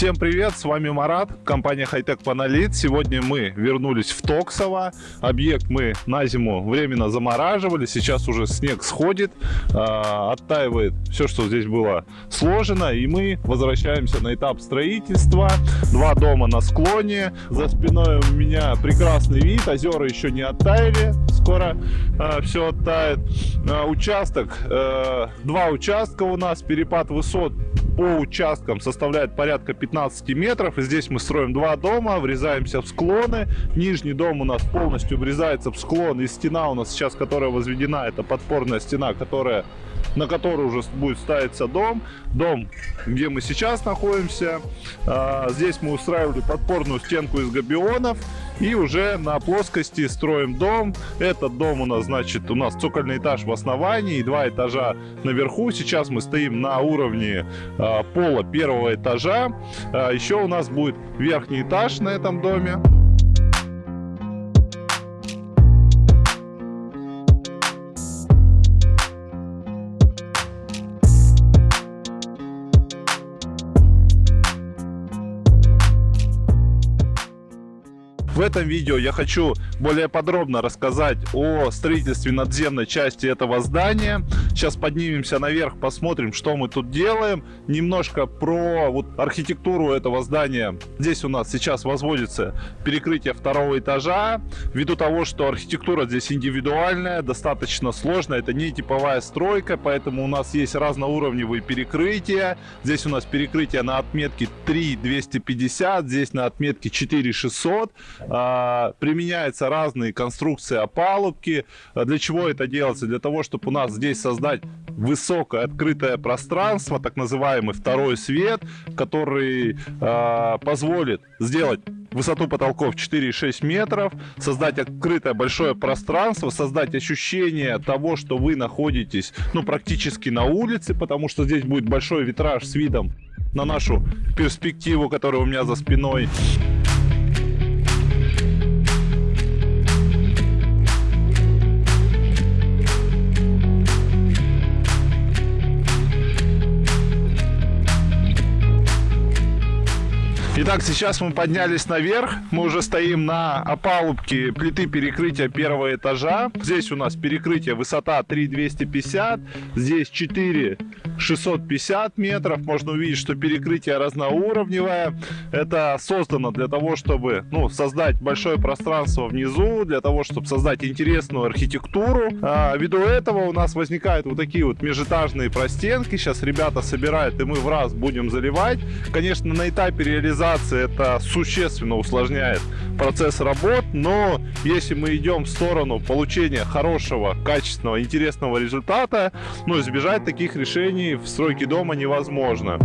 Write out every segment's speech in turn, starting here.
Всем привет, с вами Марат, компания Hightech Panalit. Сегодня мы вернулись в Токсово. Объект мы на зиму временно замораживали, сейчас уже снег сходит, а, оттаивает все, что здесь было сложено, и мы возвращаемся на этап строительства. Два дома на склоне, за спиной у меня прекрасный вид, озера еще не оттаяли, скоро а, все оттает. А, участок, два участка у нас, перепад высот по участкам составляет порядка 15 метров. И здесь мы строим два дома, врезаемся в склоны. Нижний дом у нас полностью врезается в склон. И стена у нас сейчас, которая возведена, это подпорная стена, которая на которой уже будет ставиться дом. Дом, где мы сейчас находимся. А, здесь мы устраивали подпорную стенку из габионов. И уже на плоскости строим дом. Этот дом у нас, значит, у нас цокольный этаж в основании и два этажа наверху. Сейчас мы стоим на уровне э, пола первого этажа. Э, еще у нас будет верхний этаж на этом доме. В этом видео я хочу более подробно рассказать о строительстве надземной части этого здания. Сейчас поднимемся наверх, посмотрим, что мы тут делаем. Немножко про вот архитектуру этого здания. Здесь у нас сейчас возводится перекрытие второго этажа. Ввиду того, что архитектура здесь индивидуальная, достаточно сложная. Это не типовая стройка, поэтому у нас есть разноуровневые перекрытия. Здесь у нас перекрытие на отметке 3250, здесь на отметке 4600. А, применяются разные конструкции опалубки. Для чего это делается? Для того, чтобы у нас здесь создать высокое открытое пространство, так называемый второй свет, который э, позволит сделать высоту потолков 4,6 метров, создать открытое большое пространство, создать ощущение того, что вы находитесь ну, практически на улице, потому что здесь будет большой витраж с видом на нашу перспективу, которая у меня за спиной. Итак, сейчас мы поднялись наверх. Мы уже стоим на опалубке плиты перекрытия первого этажа. Здесь у нас перекрытие высота 3250. Здесь 4 650 метров. Можно увидеть, что перекрытие разноуровневое. Это создано для того, чтобы ну, создать большое пространство внизу, для того, чтобы создать интересную архитектуру. А, ввиду этого у нас возникают вот такие вот межэтажные простенки. Сейчас ребята собирают, и мы в раз будем заливать. Конечно, на этапе реализации оптимизации это существенно усложняет процесс работ, но если мы идем в сторону получения хорошего, качественного, интересного результата, ну, избежать таких решений в стройке дома невозможно.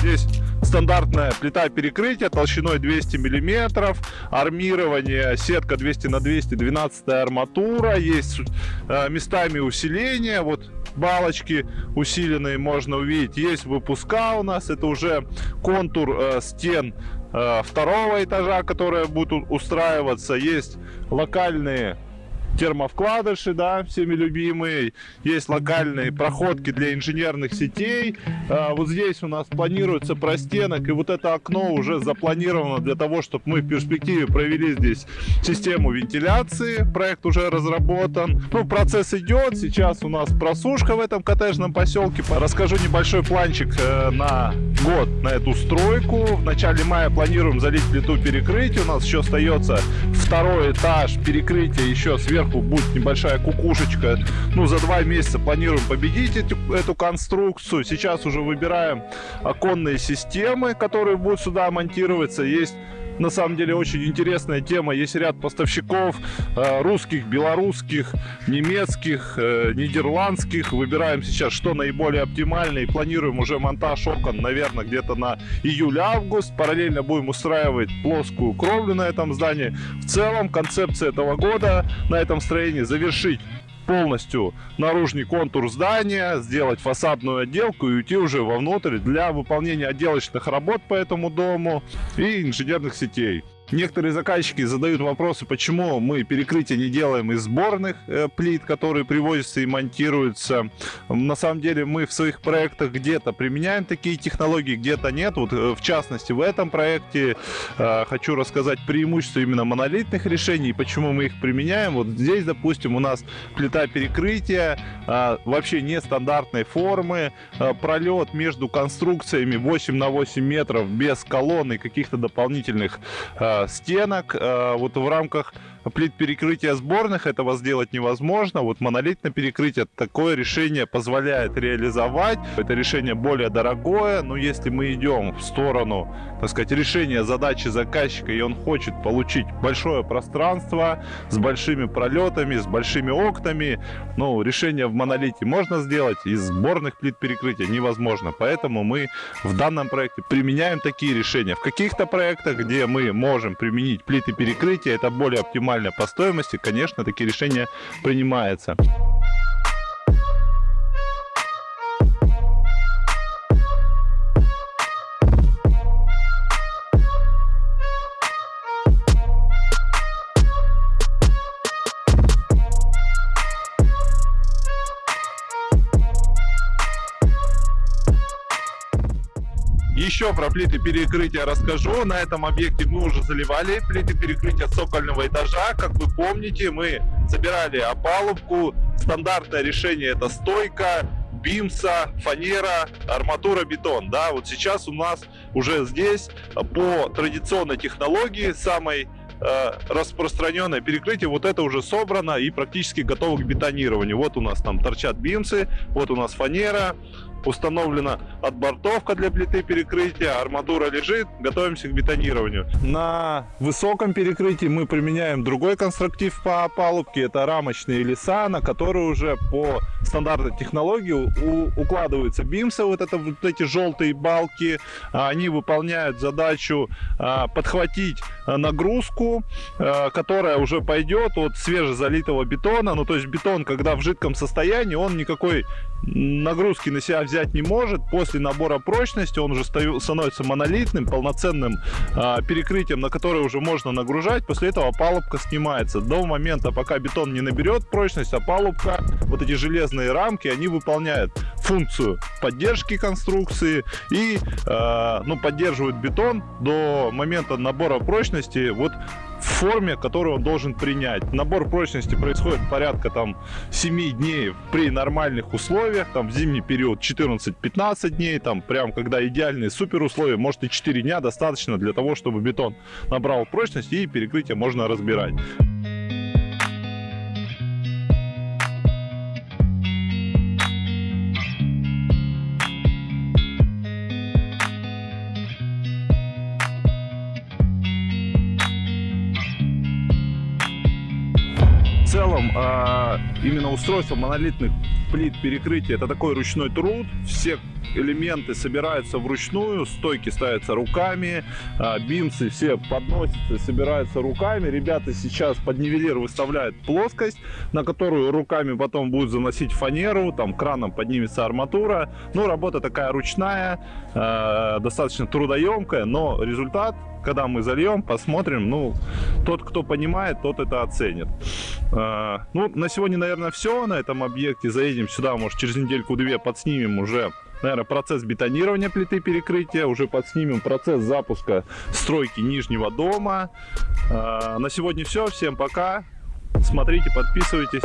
Здесь стандартная плита перекрытия толщиной 200 миллиметров, армирование, сетка 200 на 200, 12 арматура, есть э, местами усиления, вот балочки усиленные можно увидеть, есть выпуска у нас, это уже контур э, стен э, второго этажа, которые будут устраиваться, есть локальные термовкладыши, да, всеми любимые. Есть локальные проходки для инженерных сетей. А, вот здесь у нас планируется простенок, и вот это окно уже запланировано для того, чтобы мы в перспективе провели здесь систему вентиляции. Проект уже разработан. Ну, процесс идет. Сейчас у нас просушка в этом коттеджном поселке. Расскажу небольшой планчик э, на год на эту стройку. В начале мая планируем залить плиту перекрытия. У нас еще остается второй этаж перекрытия еще сверху сверху будет небольшая кукушечка. Ну, за два месяца планируем победить эту, эту конструкцию. Сейчас уже выбираем оконные системы, которые будут сюда монтироваться. Есть на самом деле очень интересная тема. Есть ряд поставщиков э, русских, белорусских, немецких, э, нидерландских. Выбираем сейчас, что наиболее оптимально и планируем уже монтаж окон, наверное, где-то на июль-август. Параллельно будем устраивать плоскую кровлю на этом здании. В целом концепция этого года на этом строении завершить полностью наружный контур здания, сделать фасадную отделку и уйти уже вовнутрь для выполнения отделочных работ по этому дому и инженерных сетей. Некоторые заказчики задают вопросы, почему мы перекрытие не делаем из сборных э, плит, которые привозятся и монтируются. На самом деле мы в своих проектах где-то применяем такие технологии, где-то нет. Вот э, в частности в этом проекте э, хочу рассказать преимущество именно монолитных решений, почему мы их применяем. Вот здесь, допустим, у нас плита перекрытия вообще нестандартной формы, пролет между конструкциями 8 на 8 метров без колонн и каких-то дополнительных стенок. Э, вот в рамках плит перекрытия сборных этого сделать невозможно. Вот монолитное перекрытие такое решение позволяет реализовать. Это решение более дорогое, но если мы идем в сторону, так сказать, решения задачи заказчика, и он хочет получить большое пространство с большими пролетами, с большими окнами, ну, решение в монолите можно сделать, из сборных плит перекрытия невозможно. Поэтому мы в данном проекте применяем такие решения. В каких-то проектах, где мы можем применить плиты перекрытия, это более оптимально оптимально по стоимости, конечно, такие решения принимаются. Еще про плиты перекрытия расскажу. На этом объекте мы уже заливали плиты перекрытия цокольного этажа. Как вы помните, мы собирали опалубку. Стандартное решение это стойка, бимса, фанера, арматура, бетон. Да, вот сейчас у нас уже здесь по традиционной технологии самой э, распространенное перекрытие, вот это уже собрано и практически готово к бетонированию. Вот у нас там торчат бимсы, вот у нас фанера, установлена отбортовка для плиты перекрытия, арматура лежит, готовимся к бетонированию. На высоком перекрытии мы применяем другой конструктив по опалубке, это рамочные леса, на которые уже по стандартной технологии укладываются бимсы, вот, это, вот эти желтые балки, они выполняют задачу а, подхватить нагрузку, а, которая уже пойдет от свежезалитого бетона, ну то есть бетон, когда в жидком состоянии, он никакой нагрузки на себя взять не может. После набора прочности он уже становится монолитным, полноценным э, перекрытием, на которое уже можно нагружать. После этого опалубка снимается. До момента, пока бетон не наберет прочность, опалубка, вот эти железные рамки, они выполняют функцию поддержки конструкции и э, ну, поддерживают бетон до момента набора прочности. Вот в форме, которую он должен принять. Набор прочности происходит порядка там 7 дней при нормальных условиях, там в зимний период 14-15 дней, там прям когда идеальные супер условия, может и 4 дня достаточно для того, чтобы бетон набрал прочность и перекрытие можно разбирать. Именно устройство монолитных плит перекрытия это такой ручной труд. Все элементы собираются вручную, стойки ставятся руками, а, бимсы все подносятся, собираются руками. Ребята сейчас под нивелир выставляют плоскость, на которую руками потом будут заносить фанеру, там краном поднимется арматура. Ну, работа такая ручная, а, достаточно трудоемкая, но результат когда мы зальем, посмотрим. Ну, тот, кто понимает, тот это оценит. А, ну, на сегодня, наверное, все на этом объекте. Заедем сюда, может, через недельку-две подснимем уже наверное, процесс бетонирования плиты перекрытия, уже подснимем процесс запуска стройки нижнего дома. А, на сегодня все, всем пока, смотрите, подписывайтесь.